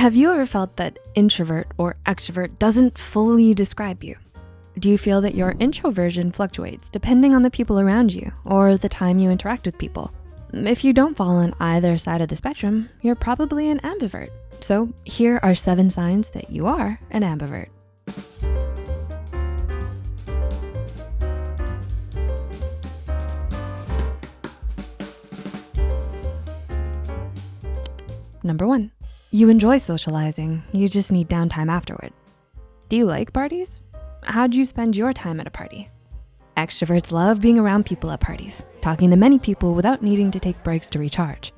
Have you ever felt that introvert or extrovert doesn't fully describe you? Do you feel that your introversion fluctuates depending on the people around you or the time you interact with people? If you don't fall on either side of the spectrum, you're probably an ambivert. So here are seven signs that you are an ambivert. Number one, you enjoy socializing, you just need downtime afterward. Do you like parties? How'd you spend your time at a party? Extroverts love being around people at parties, talking to many people without needing to take breaks to recharge.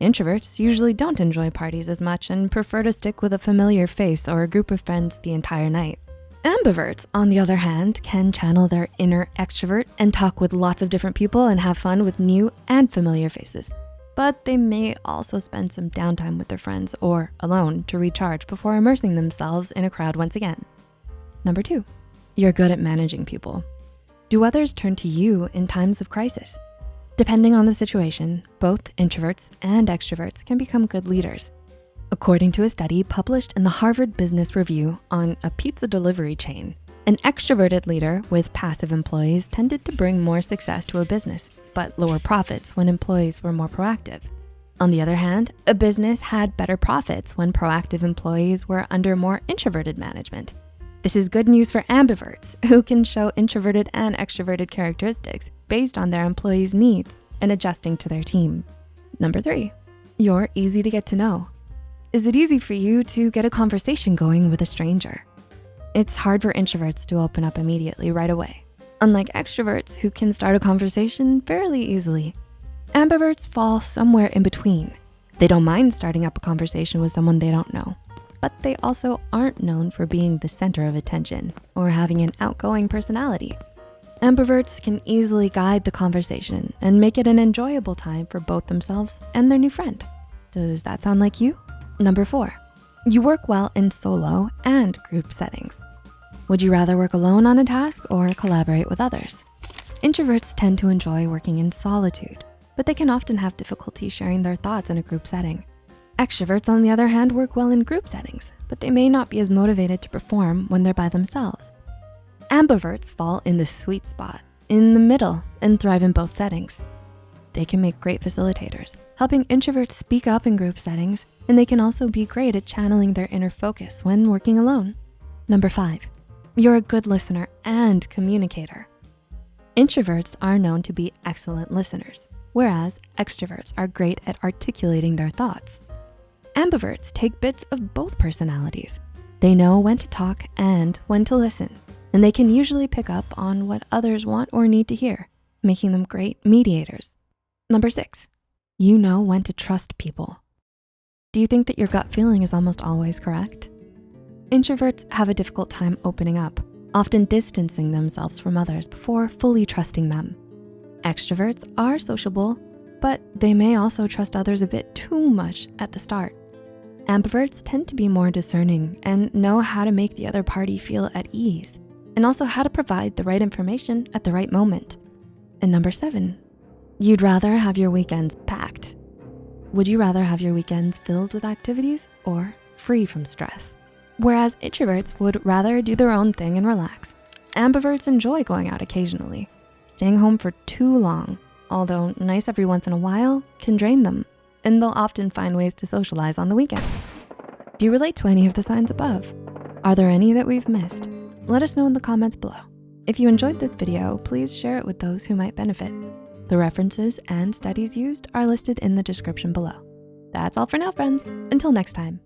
Introverts usually don't enjoy parties as much and prefer to stick with a familiar face or a group of friends the entire night. Ambiverts, on the other hand, can channel their inner extrovert and talk with lots of different people and have fun with new and familiar faces but they may also spend some downtime with their friends or alone to recharge before immersing themselves in a crowd once again. Number two, you're good at managing people. Do others turn to you in times of crisis? Depending on the situation, both introverts and extroverts can become good leaders. According to a study published in the Harvard Business Review on a pizza delivery chain, an extroverted leader with passive employees tended to bring more success to a business, but lower profits when employees were more proactive. On the other hand, a business had better profits when proactive employees were under more introverted management. This is good news for ambiverts who can show introverted and extroverted characteristics based on their employees' needs and adjusting to their team. Number three, you're easy to get to know. Is it easy for you to get a conversation going with a stranger? It's hard for introverts to open up immediately right away, unlike extroverts who can start a conversation fairly easily. Ambiverts fall somewhere in between. They don't mind starting up a conversation with someone they don't know, but they also aren't known for being the center of attention or having an outgoing personality. Ambiverts can easily guide the conversation and make it an enjoyable time for both themselves and their new friend. Does that sound like you? Number four, you work well in solo and group settings. Would you rather work alone on a task or collaborate with others? Introverts tend to enjoy working in solitude, but they can often have difficulty sharing their thoughts in a group setting. Extroverts, on the other hand, work well in group settings, but they may not be as motivated to perform when they're by themselves. Ambiverts fall in the sweet spot, in the middle, and thrive in both settings. They can make great facilitators, helping introverts speak up in group settings, and they can also be great at channeling their inner focus when working alone. Number five, you're a good listener and communicator. Introverts are known to be excellent listeners, whereas extroverts are great at articulating their thoughts. Ambiverts take bits of both personalities. They know when to talk and when to listen, and they can usually pick up on what others want or need to hear, making them great mediators. Number six, you know when to trust people. Do you think that your gut feeling is almost always correct? Introverts have a difficult time opening up, often distancing themselves from others before fully trusting them. Extroverts are sociable, but they may also trust others a bit too much at the start. Ambiverts tend to be more discerning and know how to make the other party feel at ease, and also how to provide the right information at the right moment. And number seven, You'd rather have your weekends packed. Would you rather have your weekends filled with activities or free from stress? Whereas introverts would rather do their own thing and relax. Ambiverts enjoy going out occasionally. Staying home for too long, although nice every once in a while, can drain them, and they'll often find ways to socialize on the weekend. Do you relate to any of the signs above? Are there any that we've missed? Let us know in the comments below. If you enjoyed this video, please share it with those who might benefit. The references and studies used are listed in the description below. That's all for now, friends. Until next time.